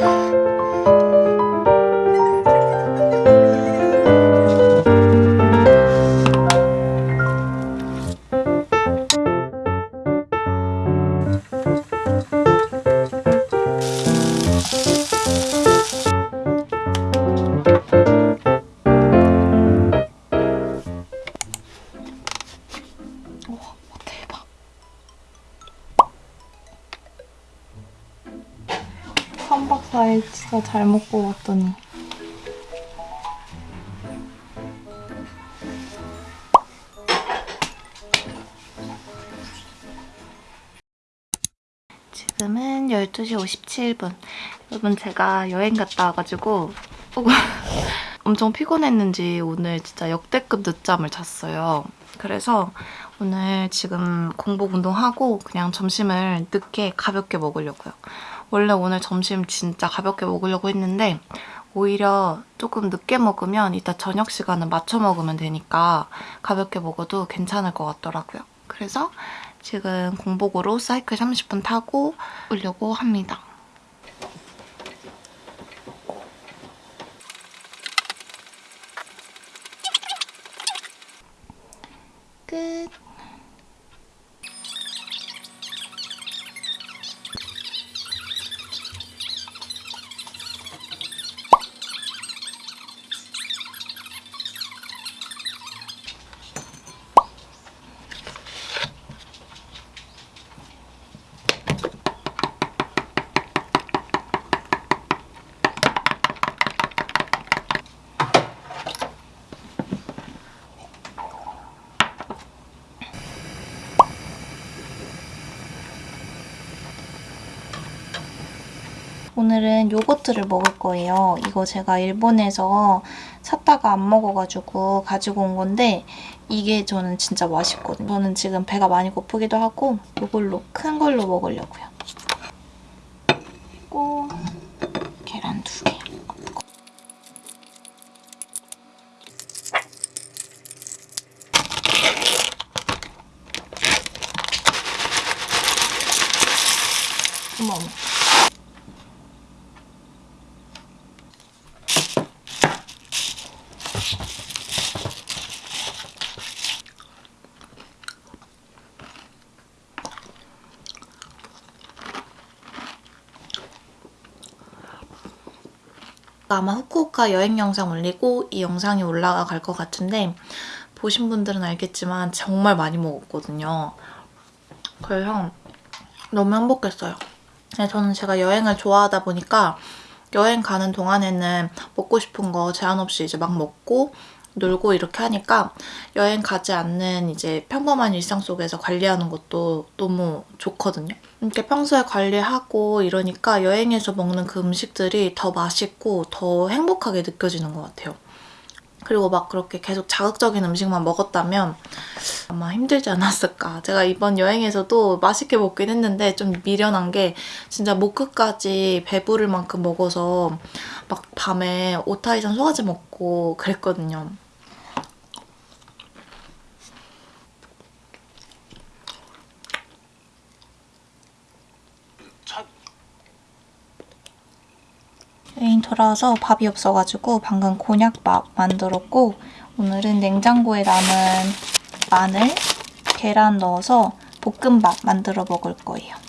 啊。 잘 먹고 왔더니. 지금은 12시 57분. 여러분 제가 여행 갔다 와가지고 엄청 피곤했는지 오늘 진짜 역대급 늦잠을 잤어요. 그래서 오늘 지금 공복 운동하고 그냥 점심을 늦게 가볍게 먹으려고요. 원래 오늘 점심 진짜 가볍게 먹으려고 했는데 오히려 조금 늦게 먹으면 이따 저녁 시간은 맞춰 먹으면 되니까 가볍게 먹어도 괜찮을 것 같더라고요. 그래서 지금 공복으로 사이클 30분 타고 오려고 합니다. 끝. 오늘은 요거트를 먹을 거예요. 이거 제가 일본에서 샀다가 안 먹어가지고 가지고 온 건데 이게 저는 진짜 맛있거든요. 저는 지금 배가 많이 고프기도 하고 이걸로 큰 걸로 먹으려고요. 그리고 계란 두 개. 어머 어머. 아마 후쿠오카 여행 영상 올리고 이 영상이 올라갈 것 같은데 보신 분들은 알겠지만 정말 많이 먹었거든요. 그래서 너무 행복했어요. 네, 저는 제가 여행을 좋아하다 보니까 여행 가는 동안에는 먹고 싶은 거 제한 없이 이제 막 먹고 놀고 이렇게 하니까 여행 가지 않는 이제 평범한 일상 속에서 관리하는 것도 너무 좋거든요. 이렇게 평소에 관리하고 이러니까 여행에서 먹는 그 음식들이 더 맛있고 더 행복하게 느껴지는 것 같아요. 그리고 막 그렇게 계속 자극적인 음식만 먹었다면 아마 힘들지 않았을까. 제가 이번 여행에서도 맛있게 먹긴 했는데 좀 미련한 게 진짜 목 끝까지 배부를 만큼 먹어서 막 밤에 오타이산 소화제 먹고 그랬거든요. 여행 돌아와서 밥이 없어가지고 방금 곤약밥 만들었고 오늘은 냉장고에 남은 마늘, 계란 넣어서 볶음밥 만들어 먹을 거예요.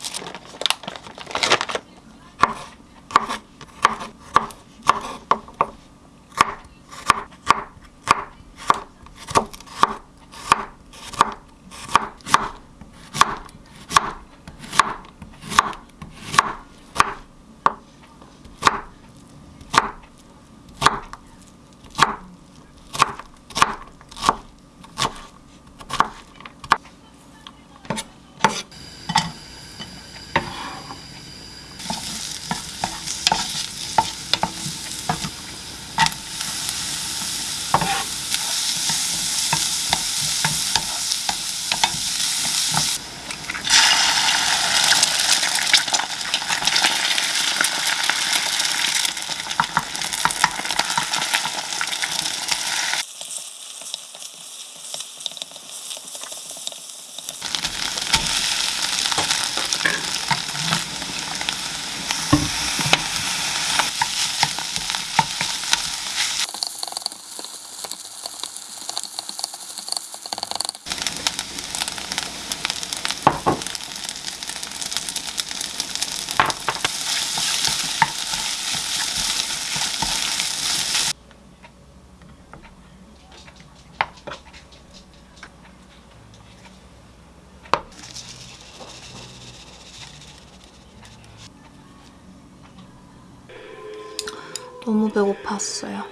배고팠어요.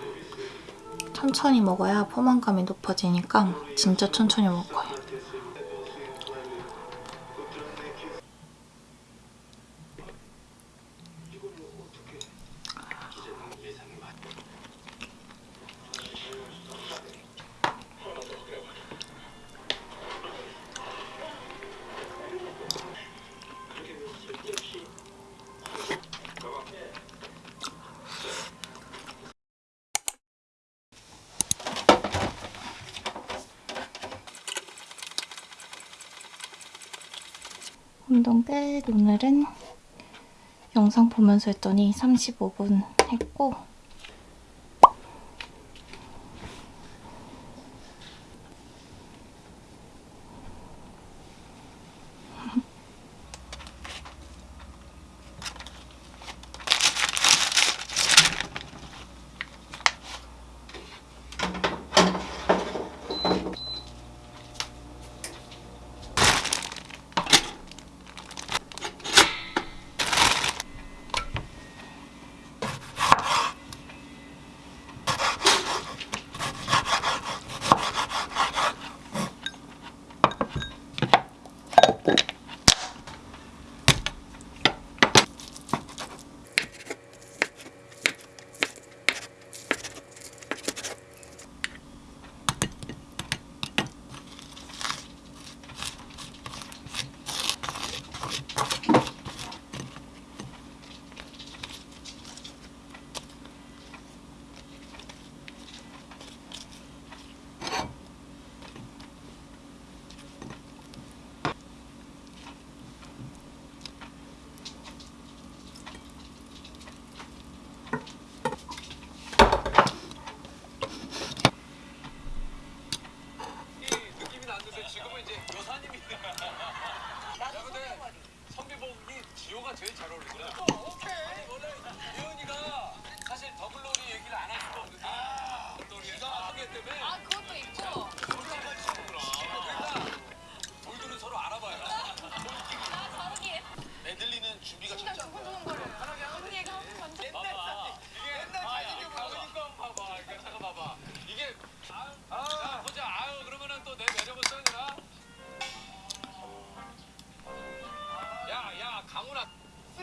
천천히 먹어야 포만감이 높아지니까 진짜 천천히 거예요. 운동 끝. 오늘은 영상 보면서 했더니 35분 했고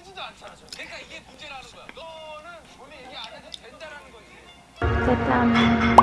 쓰지도 않잖아 저 그러니까 이게 문제라는 거야. 너는 본인 얘기 안 해도 된다라는 거지. 짜잔.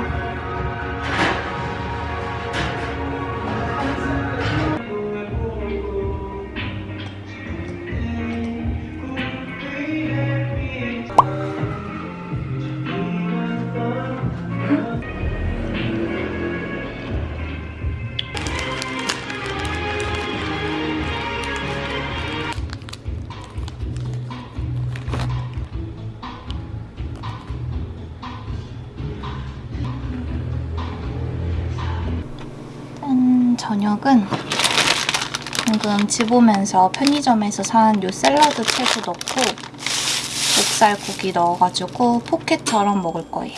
집 오면서 편의점에서 산 요 샐러드 채소 넣고 목살 고기 넣어가지고 포켓처럼 먹을 거예요.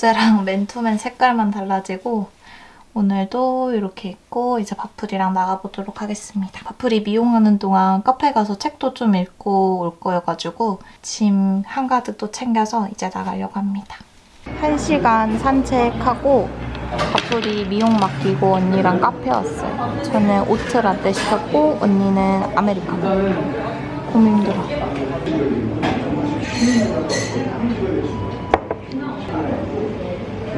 어제랑 맨투맨 색깔만 달라지고 오늘도 이렇게 입고 이제 바풀이랑 나가보도록 하겠습니다. 바풀이 미용하는 동안 카페 가서 책도 좀 읽고 올 거여가지고 짐 한가득 또 챙겨서 이제 나가려고 합니다. 1시간 산책하고 바풀이 미용 맡기고 언니랑 카페 왔어요. 저는 oat 라떼 시켰고 언니는 아메리카노. 힘들어.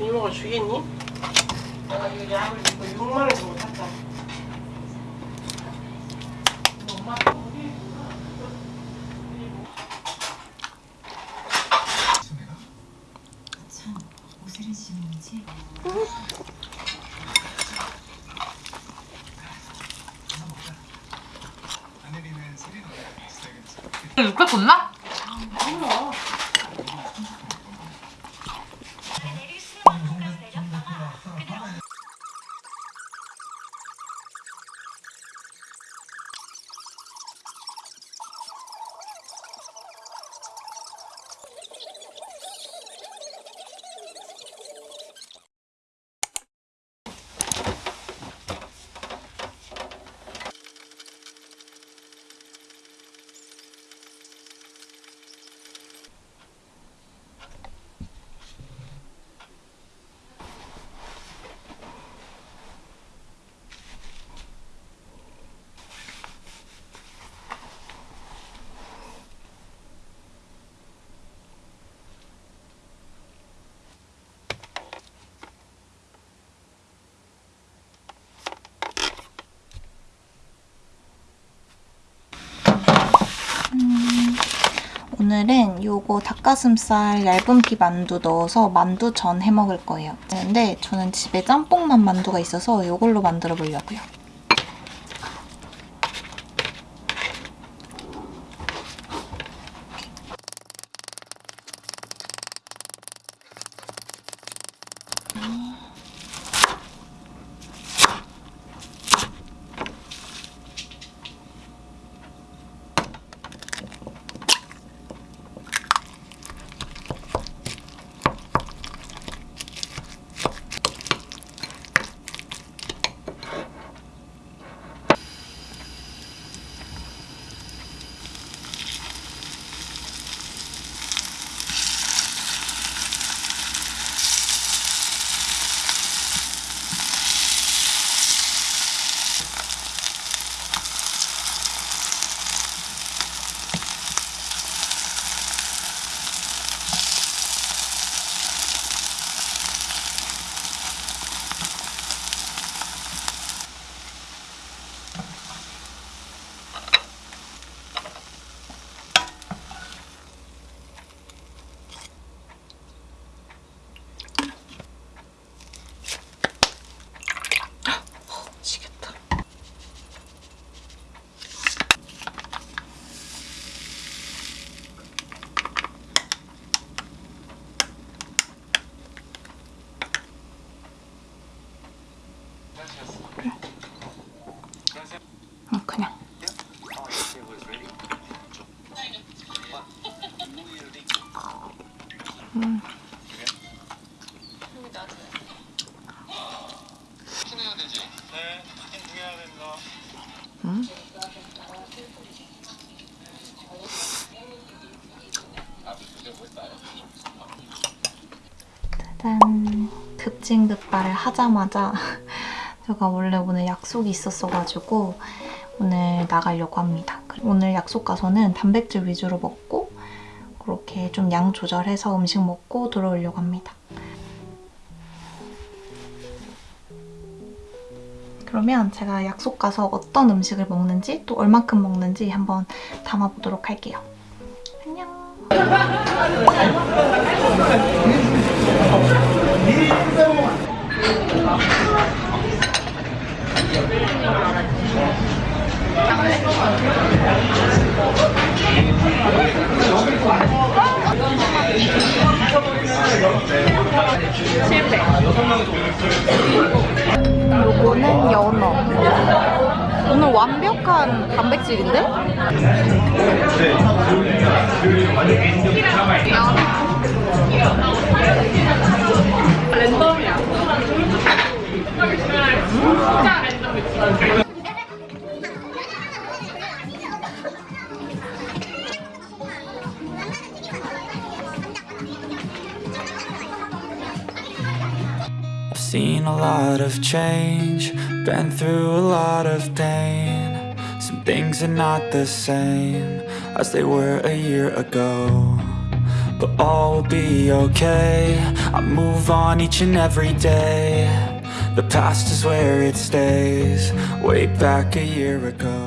이모가 주겠니? 내가 이거 약을 이거 6만 원 주고 샀다. 엄마 육회 굽나? 오늘은 요거 닭가슴살 얇은 피 만두 넣어서 만두 전 해 먹을 거예요. 근데 저는 집에 짬뽕만 만두가 있어서 이걸로 만들어 보려고요. 음. 음? 짜잔 급진급발을 하자마자 제가 원래 오늘 약속이 있었어가지고 오늘 나가려고 합니다. 오늘 약속 가서는 단백질 위주로 먹고 좀 양 조절해서 음식 먹고 들어오려고 합니다. 그러면 제가 약속 가서 어떤 음식을 먹는지 또 얼만큼 먹는지 한번 담아보도록 할게요. 안녕. 요거는 연어. 오늘 완벽한 단백질인데? I've of change, been through a lot of pain. Some things are not the same as they were a year ago. But all will be okay. I move on each and every day. The past is where it stays, way back a year ago.